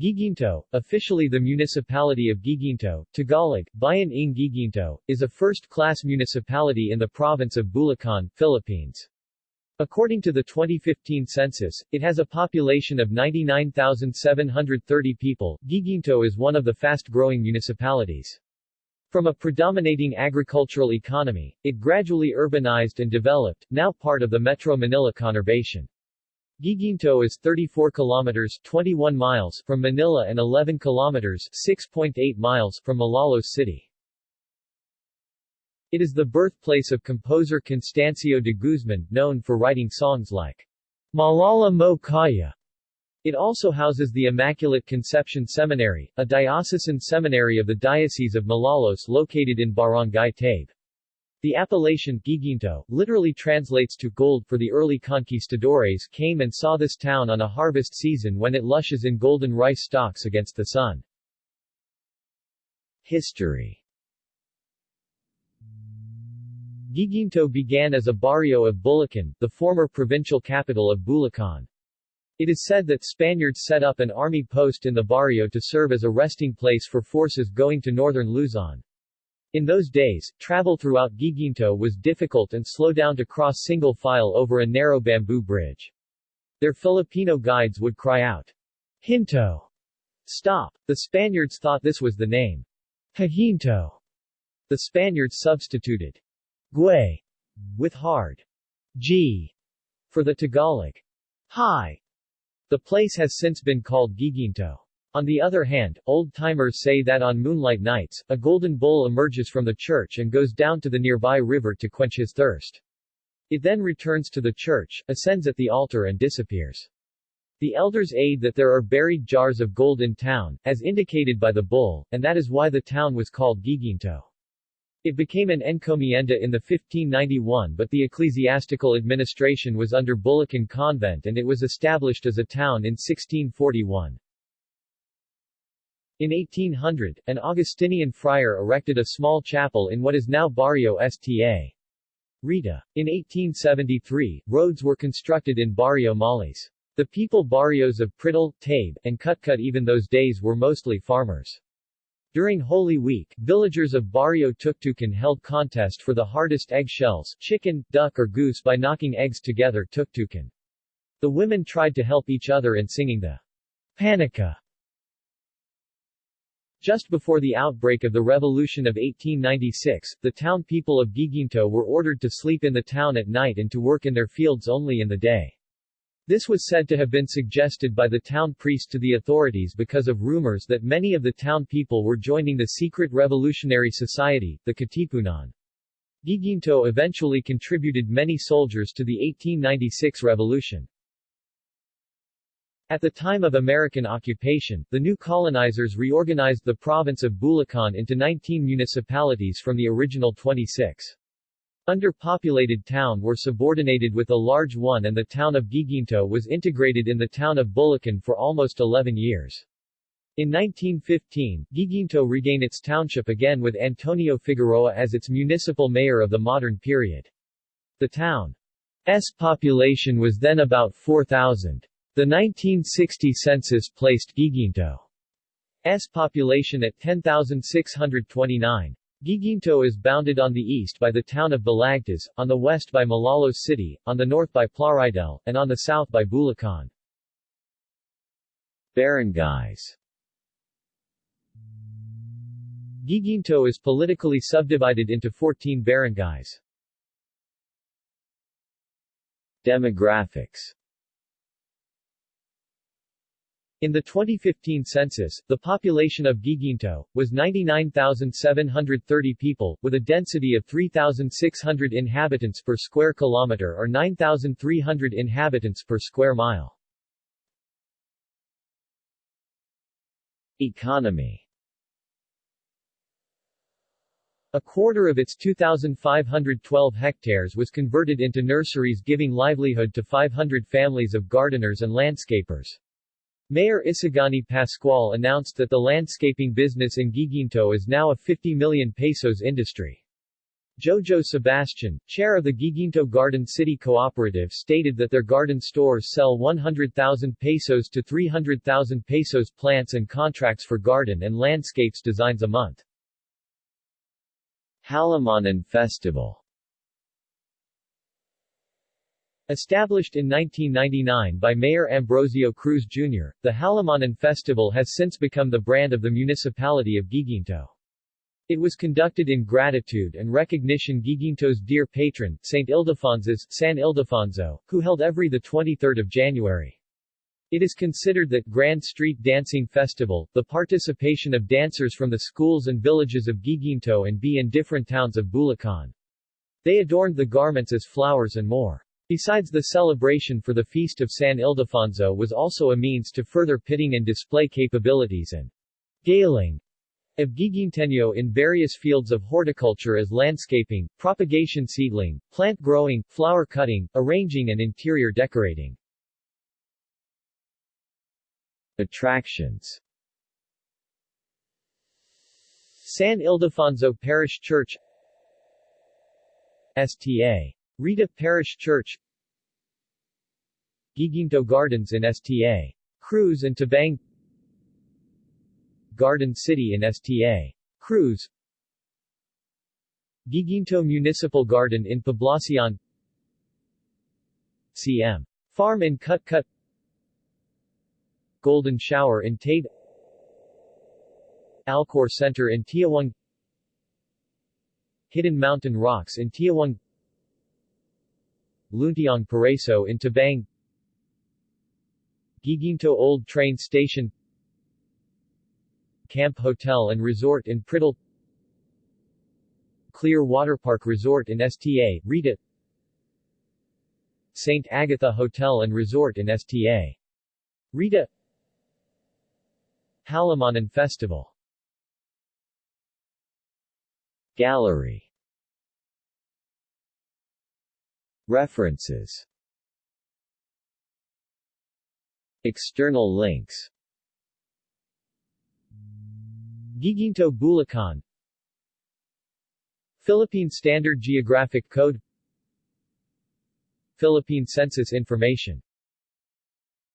Guiguinto, officially the municipality of Guiguinto, Tagalog, Bayan ng Guiguinto, is a first-class municipality in the province of Bulacan, Philippines. According to the 2015 census, it has a population of 99,730 people. Guiguinto is one of the fast-growing municipalities. From a predominating agricultural economy, it gradually urbanized and developed, now part of the Metro Manila conurbation. Guiguinto is 34 kilometers 21 miles from Manila and 11 kilometers 6.8 miles from Malolos City. It is the birthplace of composer Constancio de Guzman, known for writing songs like Maalaala Mo Kaya. It also houses the Immaculate Conception Seminary, a diocesan seminary of the Diocese of Malolos located in Barangay Tabe. The appellation Guiguinto, literally translates to gold for the early conquistadores came and saw this town on a harvest season when it lushes in golden rice stalks against the sun. History Guiguinto began as a barrio of Bulacan, the former provincial capital of Bulacan. It is said that Spaniards set up an army post in the barrio to serve as a resting place for forces going to northern Luzon. In those days, travel throughout Guiguinto was difficult and slow down to cross single file over a narrow bamboo bridge. Their Filipino guides would cry out, Hinto! Stop! The Spaniards thought this was the name. Hajinto! The Spaniards substituted Gwe with hard G for the Tagalog Hi. The place has since been called Guiguinto. On the other hand, old-timers say that on moonlight nights, a golden bull emerges from the church and goes down to the nearby river to quench his thirst. It then returns to the church, ascends at the altar and disappears. The elders aid that there are buried jars of gold in town, as indicated by the bull, and that is why the town was called Guiguinto. It became an encomienda in the 1591 but the ecclesiastical administration was under Bulacan Convent and it was established as a town in 1641. In 1800, an Augustinian friar erected a small chapel in what is now Barrio Sta. Rita. In 1873, roads were constructed in Barrio Malis. The people barrios of Pritil, Tabe, and Cutcut even those days were mostly farmers. During Holy Week, villagers of Barrio Tuktukan held contest for the hardest egg shells, chicken, duck or goose by knocking eggs together tuktukan. The women tried to help each other in singing the Panica just before the outbreak of the Revolution of 1896, the town people of Guiguinto were ordered to sleep in the town at night and to work in their fields only in the day. This was said to have been suggested by the town priest to the authorities because of rumors that many of the town people were joining the secret revolutionary society, the Katipunan. Guiguinto eventually contributed many soldiers to the 1896 revolution. At the time of American occupation, the new colonizers reorganized the province of Bulacan into 19 municipalities from the original 26. Underpopulated town were subordinated with a large one and the town of Guiguinto was integrated in the town of Bulacan for almost 11 years. In 1915, Guiguinto regained its township again with Antonio Figueroa as its municipal mayor of the modern period. The town's population was then about 4,000. The 1960 census placed Guiguinto's population at 10,629. Guiguinto is bounded on the east by the town of Balagtas, on the west by Malolos City, on the north by Plaridel, and on the south by Bulacan. Barangays Guiguinto is politically subdivided into 14 barangays. Demographics in the 2015 census, the population of Guiguinto, was 99,730 people, with a density of 3,600 inhabitants per square kilometer or 9,300 inhabitants per square mile. Economy A quarter of its 2,512 hectares was converted into nurseries giving livelihood to 500 families of gardeners and landscapers. Mayor Isagani Pascual announced that the landscaping business in Guiguinto is now a 50 million pesos industry. Jojo Sebastian, chair of the Guiguinto Garden City Cooperative stated that their garden stores sell 100,000 pesos to 300,000 pesos plants and contracts for garden and landscapes designs a month. Halamanan Festival Established in 1999 by Mayor Ambrosio Cruz Jr., the Halamanan Festival has since become the brand of the municipality of Guiguinto. It was conducted in gratitude and recognition Guiguinto's dear patron, St. Ildephonsus, San Ildefonso, who held every the 23 January. It is considered that Grand Street Dancing Festival, the participation of dancers from the schools and villages of Guiguinto and B in different towns of Bulacan. They adorned the garments as flowers and more. Besides the celebration for the Feast of San Ildefonso was also a means to further pitting and display capabilities and galing of Guiguinteño in various fields of horticulture as landscaping, propagation seedling, plant growing, flower cutting, arranging and interior decorating. Attractions San Ildefonso Parish Church Sta. Rita Parish Church Guiguinto Gardens in Sta. Cruz and Tabang Garden City in Sta. Cruz Guiguinto Municipal Garden in Poblacion CM. Farm in Cutcut Golden Shower in Tate Alcor Center in Tiaong Hidden Mountain Rocks in Tiaong Luntiang Paraíso in Tabang Guiguinto Old Train Station Camp Hotel and Resort in Pritil Clear Water Park Resort in Sta. Rita St. Agatha Hotel and Resort in Sta. Rita Halamanan Festival Gallery References. External links. Guiguinto Bulacan. Philippine Standard Geographic Code. Philippine Census Information